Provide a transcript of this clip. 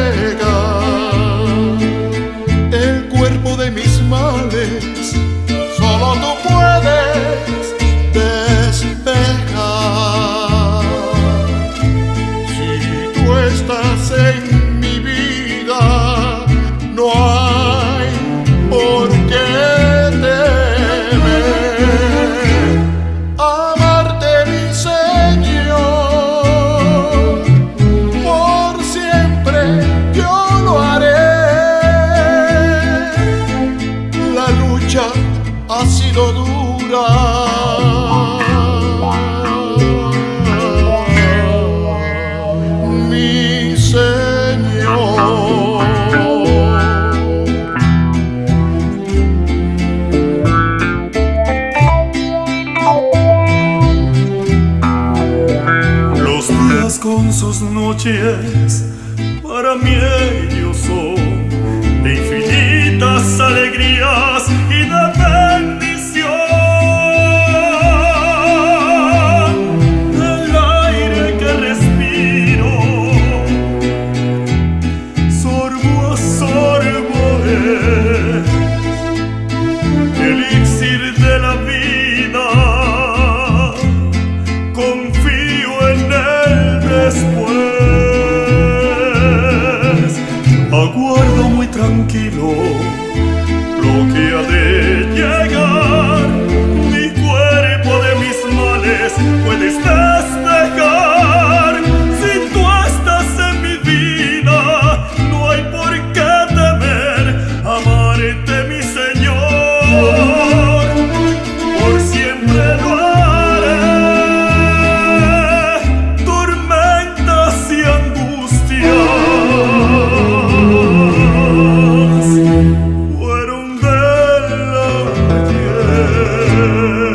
her sus noches para mí camino, lo que ha de llegar, mi cuerpo de mis males puede estar. oh